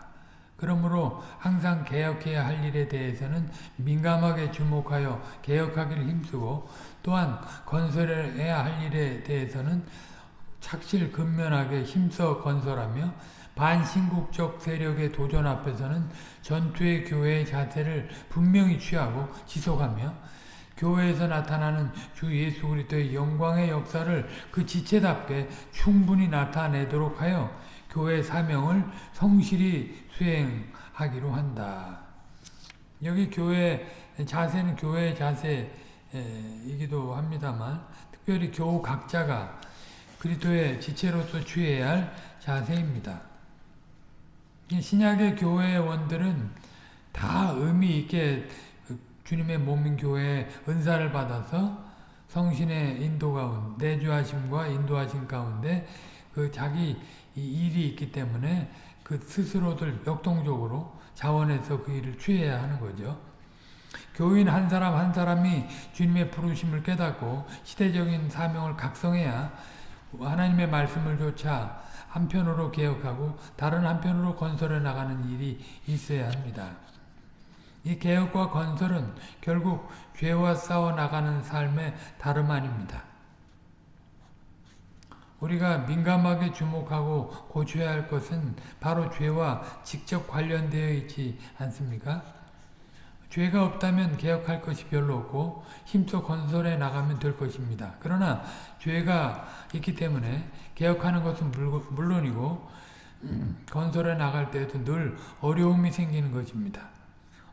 그러므로 항상 개혁해야 할 일에 대해서는 민감하게 주목하여 개혁하기를 힘쓰고 또한 건설해야 할 일에 대해서는 착실 근면하게 힘써 건설하며 반신국적 세력의 도전 앞에서는 전투의 교회의 자세를 분명히 취하고 지속하며 교회에서 나타나는 주 예수 그리스도의 영광의 역사를 그 지체답게 충분히 나타내도록 하여 교회 사명을 성실히 수행하기로 한다. 여기 교회 자세는 교회의 자세이기도 합니다만 특별히 교우 각자가 그리스도의 지체로서 취해야 할 자세입니다. 신약의 교회의 원들은 다 의미 있게 주님의 몸인 교회에 은사를 받아서 성신의 인도 가운데 내주하심과 인도하심 가운데 그 자기 일이 있기 때문에 그 스스로들 역동적으로 자원해서 그 일을 취해야 하는 거죠. 교인 한 사람 한 사람이 주님의 부르심을 깨닫고 시대적인 사명을 각성해야 하나님의 말씀을 조차 한편으로 개혁하고 다른 한편으로 건설해 나가는 일이 있어야 합니다. 이 개혁과 건설은 결국 죄와 싸워 나가는 삶의 다름 아닙니다. 우리가 민감하게 주목하고 고쳐야 할 것은 바로 죄와 직접 관련되어 있지 않습니까? 죄가 없다면 개혁할 것이 별로 없고 힘써 건설해 나가면 될 것입니다. 그러나 죄가 있기 때문에 개혁하는 것은 물론이고 건설해 나갈 때에도 늘 어려움이 생기는 것입니다.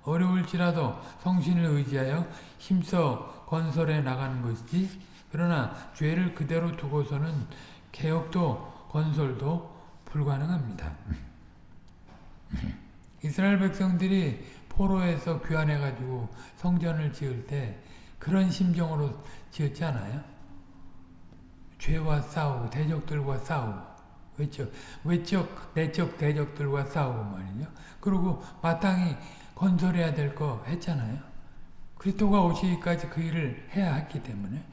어려울지라도 성신을 의지하여 힘써 건설해 나가는 것이지 그러나 죄를 그대로 두고서는 개혁도 건설도 불가능합니다. 이스라엘 백성들이 포로에서 귀환해가지고 성전을 지을 때 그런 심정으로 지었지 않아요? 죄와 싸우고 대적들과 싸우고 외적, 외적, 내적 대적들과 싸우고 말이죠. 그리고 마땅히 건설해야 될 거 했잖아요. 그리스도가 오시기까지 그 일을 해야 했기 때문에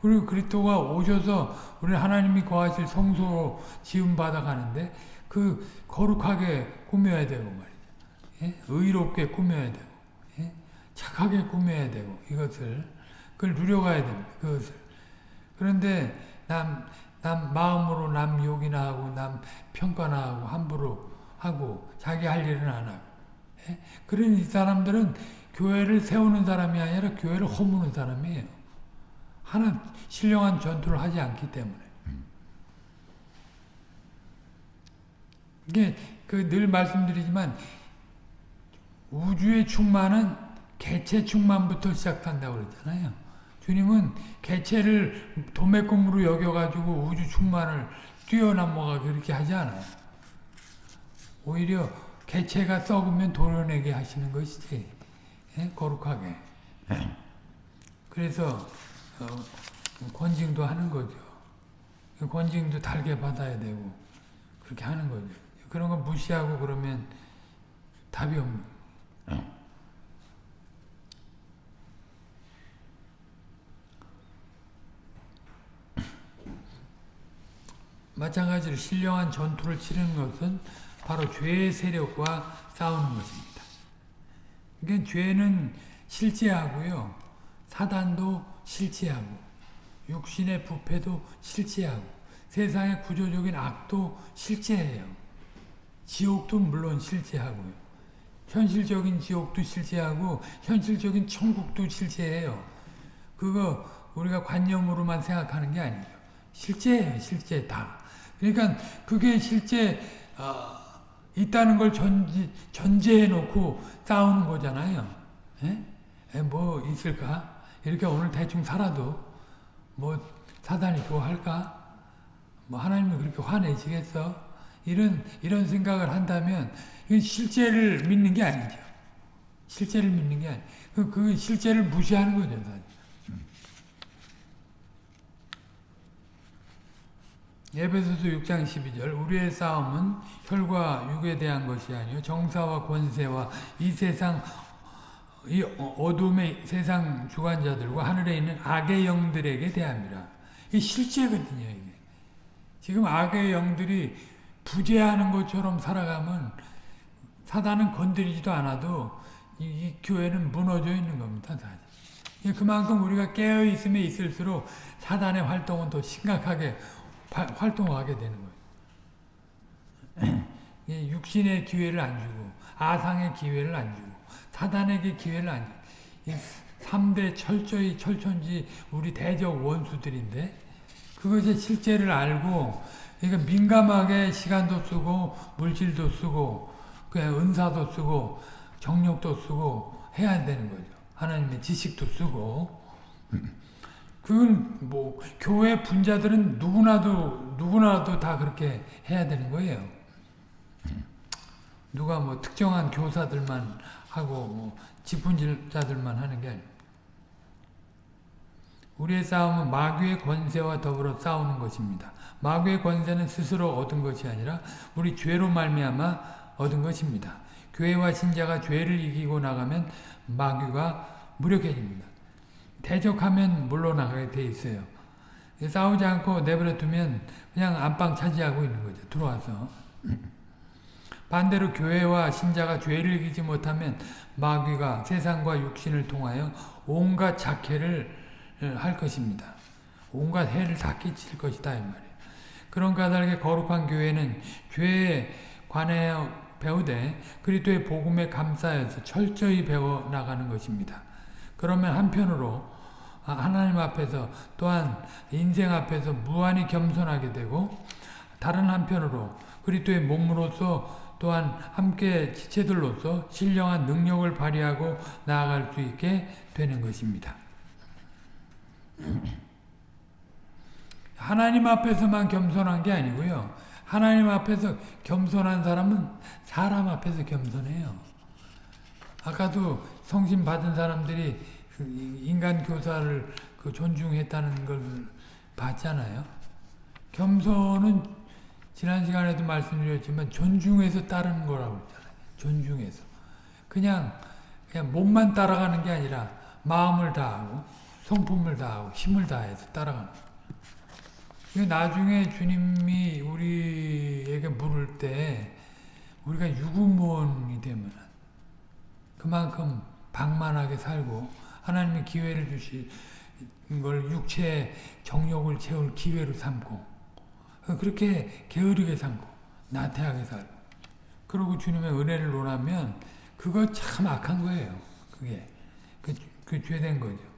그리고 그리스도가 오셔서 우리 하나님이 거하실 성소로 지음 받아가는데 그 거룩하게 꾸며야 되고 말이죠. 예? 의롭게 꾸며야 되고 예? 착하게 꾸며야 되고 이것을 그걸 누려가야 됩니다. 그것을 그런데 남, 남 마음으로 남 욕이나 하고 남 평가나 하고 함부로 하고 자기 할 일은 안 하고 예? 그런 이 사람들은 교회를 세우는 사람이 아니라 교회를 허무는 사람이에요. 하나 신령한 전투를 하지 않기 때문에. 이게 그 늘 말씀드리지만 우주의 충만은 개체 충만부터 시작한다고 그랬잖아요. 주님은 개체를 도매금으로 여겨가지고 우주 충만을 뛰어넘어가 그렇게 하지 않아요. 오히려 개체가 썩으면 도려내게 하시는 것이지. 예? 거룩하게. 그래서 어, 권징도 하는 거죠. 권징도 달게 받아야 되고 그렇게 하는 거죠. 그런 거 무시하고 그러면 답이 없는 마찬가지로 신령한 전투를 치르는 것은 바로 죄의 세력과 싸우는 것입니다. 그러니까 죄는 실제하고요. 사단도 실제하고 육신의 부패도 실제하고 세상의 구조적인 악도 실제해요. 지옥도 물론 실제하고요. 현실적인 지옥도 실제하고 현실적인 천국도 실제해요. 그거 우리가 관념으로만 생각하는 게 아니죠. 실제예요. 실제 다. 그러니까 그게 실제 어, 있다는 걸 전제, 전제해 놓고 싸우는 거잖아요. 에? 에, 뭐 있을까? 이렇게 오늘 대충 살아도 뭐 사단이 좋아할까? 뭐 하나님이 그렇게 화내시겠어? 이런 이런 생각을 한다면 실제를 믿는 게 아니죠. 실제를 믿는 게 아니. 그, 그 실제를 무시하는 거죠, 사실. 에베소서 6장 12절 우리의 싸움은 혈과 육에 대한 것이 아니요 정사와 권세와 이 세상 이 어둠의 세상 주관자들과 하늘에 있는 악의 영들에게 대합니다. 이 실제거든요, 이게. 지금 악의 영들이 부재하는 것처럼 살아가면 사단은 건드리지도 않아도 이, 이 교회는 무너져 있는 겁니다, 사실. 그만큼 우리가 깨어 있음에 있을수록 사단의 활동은 더 심각하게 활동하게 되는 거예요. 육신의 기회를 안 주고 아상의 기회를 안 주고 사단에게 기회를 안 주고 3대 철저히 철천지 우리 대적 원수들인데 그것의 실제를 알고 그러니까 민감하게 시간도 쓰고 물질도 쓰고 그냥 은사도 쓰고 정력도 쓰고 해야 되는 거죠. 하나님의 지식도 쓰고 그건 뭐 교회 분자들은 누구나도 누구나도 다 그렇게 해야 되는 거예요. 누가 뭐 특정한 교사들만 하고 뭐 지분자들만 하는 게. 우리의 싸움은 마귀의 권세와 더불어 싸우는 것입니다. 마귀의 권세는 스스로 얻은 것이 아니라 우리 죄로 말미암아 얻은 것입니다. 교회와 신자가 죄를 이기고 나가면 마귀가 무력해집니다. 대적하면 물러나가게 돼 있어요. 싸우지 않고 내버려 두면 그냥 안방 차지하고 있는 거죠. 들어와서. 반대로 교회와 신자가 죄를 이기지 못하면 마귀가 세상과 육신을 통하여 온갖 작해를 할 것입니다. 온갖 해를 다 끼칠 것이다 이 말이에요. 그런 까닭에 거룩한 교회는 죄에 관하여 배우되 그리스도의 복음에 감싸여서 철저히 배워 나가는 것입니다. 그러면 한편으로 하나님 앞에서 또한 인생 앞에서 무한히 겸손하게 되고 다른 한편으로 그리스도의 몸으로서 또한 함께 지체들로서 신령한 능력을 발휘하고 나아갈 수 있게 되는 것입니다. 하나님 앞에서만 겸손한 게 아니고요. 하나님 앞에서 겸손한 사람은 사람 앞에서 겸손해요. 아까도 성신 받은 사람들이 그 인간 교사를 그 존중했다는 걸 봤잖아요. 겸손은 지난 시간에도 말씀드렸지만 존중해서 따르는 거라고 했잖아요. 존중해서. 그냥 그냥 몸만 따라가는 게 아니라 마음을 다하고 성품을 다하고 힘을 다해서 따라가는 거예요. 나중에 주님이 우리에게 물을 때 우리가 유구무원이 되면 그만큼 방만하게 살고 하나님의 기회를 주신 걸 육체의 정욕을 채울 기회로 삼고 그렇게 게으르게 살고 나태하게 살고 그리고 주님의 은혜를 논하면 그거 참 악한 거예요. 그게 그, 그 죄된 거죠.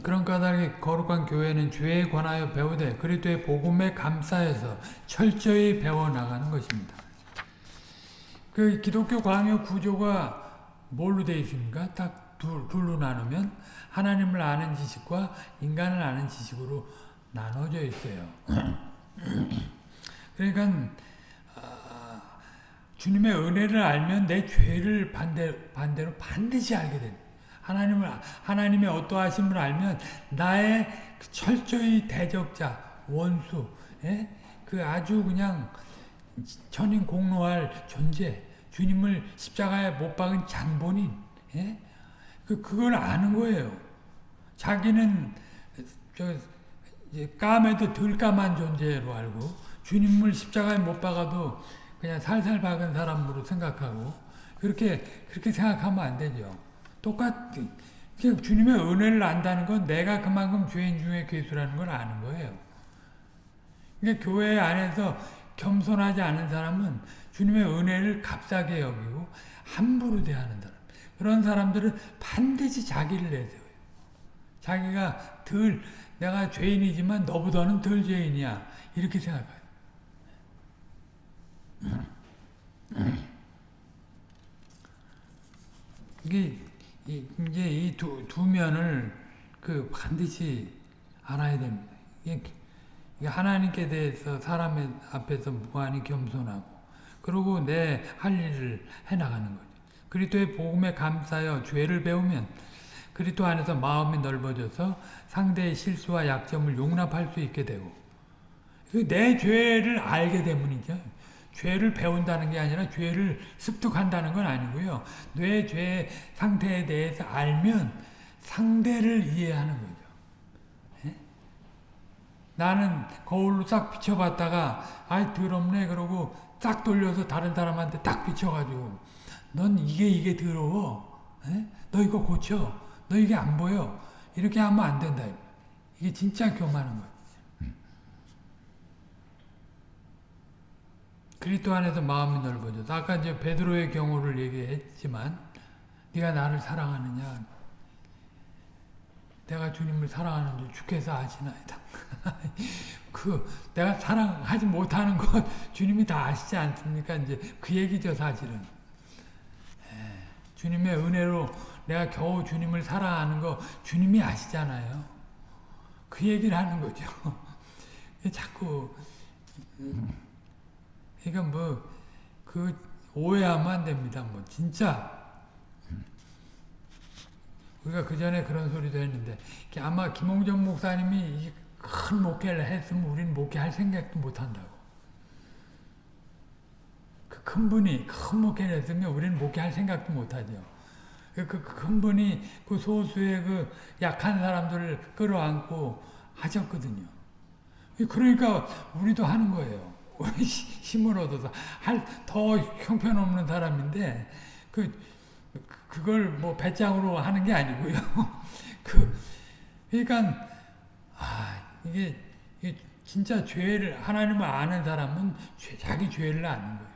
그런 까닭에 거룩한 교회는 죄에 관하여 배우되 그리스도의 복음에 감사해서 철저히 배워나가는 것입니다. 그 기독교 광요 구조가 뭘로 되어 있습니까? 딱 둘, 둘로 나누면 하나님을 아는 지식과 인간을 아는 지식으로 나눠져 있어요. 그러니까 아, 주님의 은혜를 알면 내 죄를 반대, 반대로 반드시 알게 됩니다. 하나님을 하나님의 어떠하심을 알면 나의 그 철저히 대적자 원수, 예? 그 아주 그냥 천인 공로할 존재, 주님을 십자가에 못 박은 장본인, 예? 그 그걸 아는 거예요. 자기는 저 까매도 덜 까만 존재로 알고 주님을 십자가에 못 박아도 그냥 살살 박은 사람으로 생각하고 그렇게 그렇게 생각하면 안 되죠. 똑같 그냥 주님의 은혜를 안다는 건 내가 그만큼 죄인 중에 괴수라는 걸 아는 거예요. 그러니까 교회 안에서 겸손하지 않은 사람은 주님의 은혜를 값싸게 여기고 함부로 대하는 사람. 그런 사람들은 반드시 자기를 내세워요. 자기가 덜 내가 죄인이지만 너보다는 덜 죄인이야. 이렇게 생각해요. 이게 이제 이 두 두 면을 그 반드시 알아야 됩니다. 이게 하나님께 대해서 사람의 앞에서 무한히 겸손하고 그리고 내 할 일을 해나가는 거죠. 그리스도의 복음에 감사하여 죄를 배우면 그리스도 안에서 마음이 넓어져서 상대의 실수와 약점을 용납할 수 있게 되고 내 죄를 알게 되문이죠. 죄를 배운다는 게 아니라 죄를 습득한다는 건 아니고요. 뇌 죄 상태에 대해서 알면 상대를 이해하는 거죠. 예? 나는 거울로 싹 비춰봤다가 아이 더럽네 그러고 싹 돌려서 다른 사람한테 딱 비춰가지고 넌 이게 이게 더러워. 예? 너 이거 고쳐. 너 이게 안 보여. 이렇게 하면 안 된다. 이게 진짜 교만한 거예요. 그리스도 안에서 마음이 넓어져. 아까 이제 베드로의 경우를 얘기했지만 네가 나를 사랑하느냐? 내가 주님을 사랑하는 줄 주께서 아시나이다. 그 내가 사랑하지 못하는 것 주님이 다 아시지 않습니까? 이제 그 얘기죠 사실은. 예, 주님의 은혜로 내가 겨우 주님을 사랑하는 거 주님이 아시잖아요. 그 얘기를 하는 거죠. 자꾸 그러니까 뭐 그 오해하면 안 됩니다. 뭐 진짜 우리가 그 전에 그런 소리도 했는데 아마 김홍정 목사님이 큰 목회를 했으면 우리는 목회할 생각도 못 한다고. 그 큰 분이 큰 목회를 했으면 우리는 목회할 생각도 못 하죠. 그큰 분이 그 소수의 그 약한 사람들을 끌어안고 하셨거든요. 그러니까 우리도 하는 거예요. 힘을 얻어서 할 더 형편없는 사람인데 그 그걸 뭐 배짱으로 하는 게 아니고요. 그 그러니까 아 이게, 이게 진짜 죄를 하나님을 아는 사람은 죄, 자기 죄를 아는 거예요.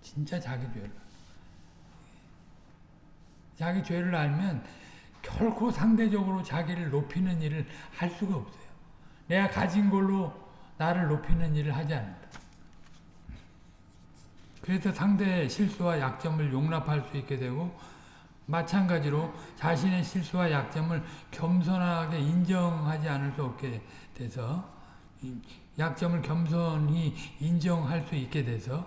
진짜 자기 죄를. 자기 죄를 알면 결코 상대적으로 자기를 높이는 일을 할 수가 없어요. 내가 가진 걸로 나를 높이는 일을 하지 않는다. 그래서 상대의 실수와 약점을 용납할 수 있게 되고 마찬가지로 자신의 실수와 약점을 겸손하게 인정하지 않을 수 없게 돼서 약점을 겸손히 인정할 수 있게 돼서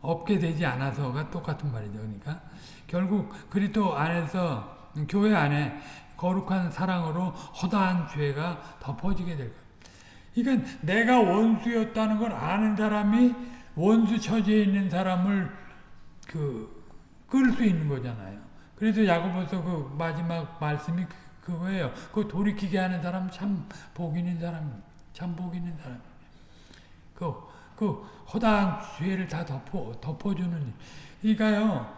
없게 되지 않아서가 똑같은 말이죠. 그러니까 결국 그리스도 안에서 교회 안에 거룩한 사랑으로 허다한 죄가 덮어지게 될 거예요. 그러니까 내가 원수였다는 걸 아는 사람이 원수 처지에 있는 사람을 그 끌 수 있는 거잖아요. 그래서 야고보서 그 마지막 말씀이 그, 그거예요. 그 돌이키게 하는 사람 참 복 있는 사람, 참 복 있는 사람. 그, 그 허다한 죄를 다 덮어 덮어주는. 그러니까요.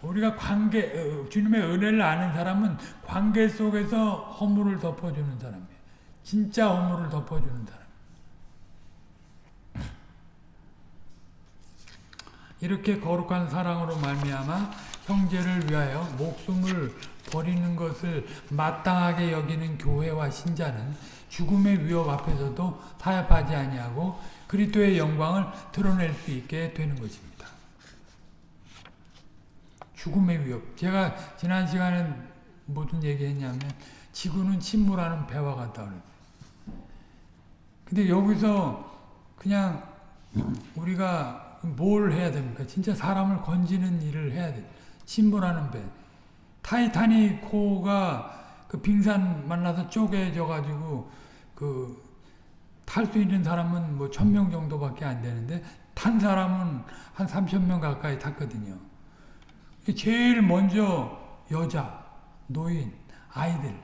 우리가 관계 어, 주님의 은혜를 아는 사람은 관계 속에서 허물을 덮어주는 사람이에요. 진짜 허물을 덮어주는 사람. 이렇게 거룩한 사랑으로 말미암아 형제를 위하여 목숨을 버리는 것을 마땅하게 여기는 교회와 신자는 죽음의 위협 앞에서도 타협하지 아니하고 그리스도의 영광을 드러낼 수 있게 되는 것입니다. 죽음의 위협. 제가 지난 시간에 무슨 얘기했냐면 지구는 침몰하는 배와 같다 그랬어요. 근데 여기서 그냥 우리가 뭘 해야 됩니까? 진짜 사람을 건지는 일을 해야 돼. 침몰하는 배. 타이타닉 호가 그 빙산 만나서 쪼개져 가지고 그 탈 수 있는 사람은 뭐 천 명 정도밖에 안 되는데 탄 사람은 한 삼천 명 가까이 탔거든요. 제일 먼저 여자, 노인, 아이들.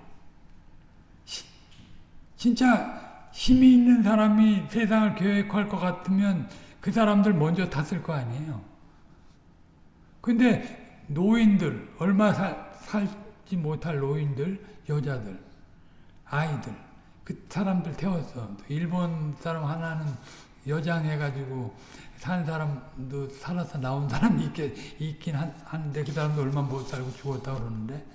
진짜 힘이 있는 사람이 세상을 계획할 것 같으면 그 사람들 먼저 탔을 거 아니에요. 근데 노인들, 얼마 살, 살지 못할 노인들, 여자들, 아이들, 그 사람들 태웠어. 일본 사람 하나는 여장해가지고 산 사람도 살아서 나온 사람이 있게, 있긴 한, 한데 그 사람도 얼마 못 살고 죽었다 그러는데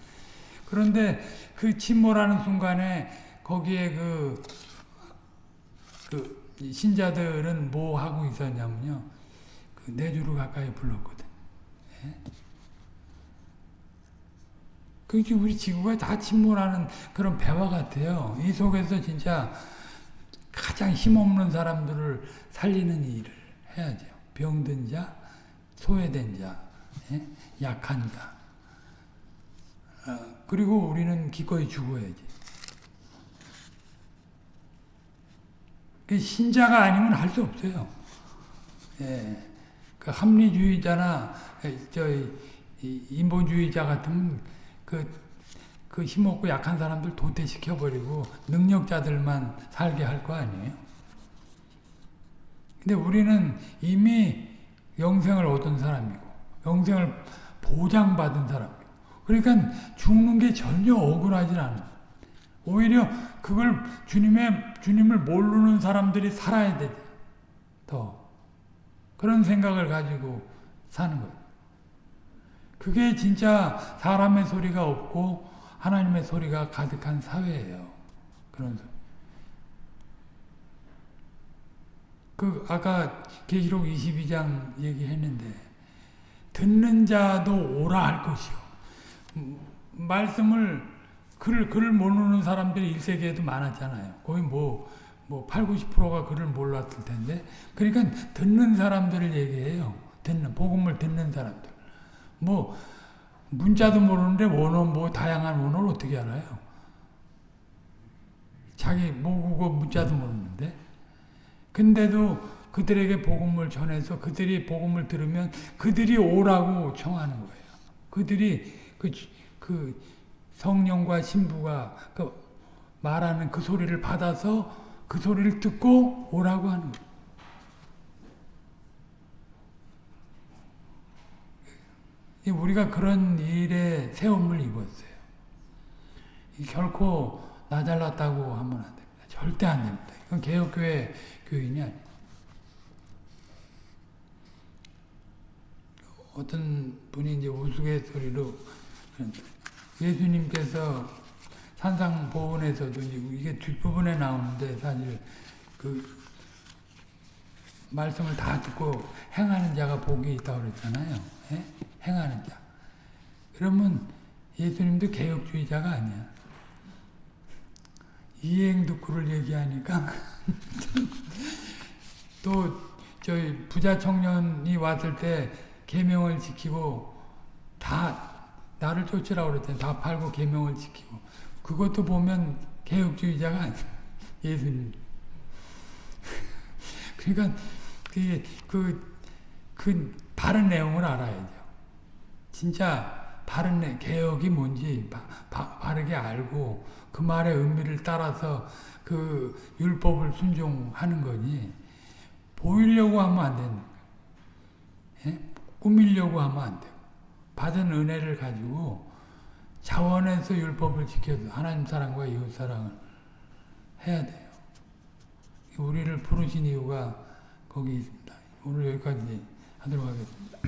그런데 그 침몰하는 순간에 거기에 그, 그 신자들은 뭐 하고 있었냐면요. 그 내주를 가까이 불렀거든. 예? 그게 우리 지구가 다 침몰하는 그런 배와 같아요. 이 속에서 진짜 가장 힘없는 사람들을 살리는 일을 해야죠. 병든 자, 소외된 자, 예? 약한 자. 어, 그리고 우리는 기꺼이 죽어야지. 신자가 아니면 할 수 없어요. 예. 그 합리주의자나 저 인본주의자 같으면 그, 그 힘없고 약한 사람들 도태시켜버리고 능력자들만 살게 할 거 아니에요. 근데 우리는 이미 영생을 얻은 사람이고 영생을 보장받은 사람이고 그러니까 죽는 게 전혀 억울하지 않아요. 오히려 그걸 주님의 주님을 모르는 사람들이 살아야 돼. 더 그런 생각을 가지고 사는 거예요. 그게 진짜 사람의 소리가 없고 하나님의 소리가 가득한 사회예요. 그런 소리. 그 아까 계시록 22장 얘기했는데 듣는 자도 오라 할 것이요. 말씀을 글을 글을 모르는 사람들이 1세기에도 많았잖아요. 거의 뭐, 뭐 8, 90%가 글을 몰랐을 텐데. 그러니까 듣는 사람들을 얘기해요. 듣는, 복음을 듣는 사람들. 뭐, 문자도 모르는데 원어, 뭐, 다양한 원어를 어떻게 알아요? 자기 모국어 문자도 모르는데. 근데도 그들에게 복음을 전해서 그들이 복음을 들으면 그들이 오라고 청하는 거예요. 그들이 그, 그, 성령과 신부가 그 말하는 그 소리를 받아서 그 소리를 듣고 오라고 하는 거예요. 우리가 그런 일에 세움을 입었어요. 결코 나 잘났다고 하면 안 됩니다. 절대 안 됩니다. 이건 개혁교회 교인이 아니에요. 어떤 분이 이제 우스갯소리로 예수님께서 산상보훈에서도 이게 뒷부분에 나오는데 사실 그 말씀을 다 듣고 행하는 자가 복이 있다고 그랬잖아요. 예? 행하는 자. 그러면 예수님도 개혁주의자가 아니야. 이행득구를 얘기하니까 또 저희 부자 청년이 왔을 때 계명을 지키고 다 나를 쫓으라고 그랬더니 다 팔고 계명을 지키고 그것도 보면 개혁주의자가 아니야. 예수님. 그러니까 그, 그, 그 바른 내용을 알아야죠. 진짜 바른 내, 개혁이 뭔지 바, 바, 바르게 알고 그 말의 의미를 따라서 그 율법을 순종하는 거니 보이려고 하면 안 되는 거예요. 예? 꾸미려고 하면 안 돼요. 받은 은혜를 가지고 자원해서 율법을 지켜서 하나님 사랑과 이웃 사랑을 해야 돼요. 우리를 부르신 이유가 거기 있습니다. 오늘 여기까지 하도록 하겠습니다.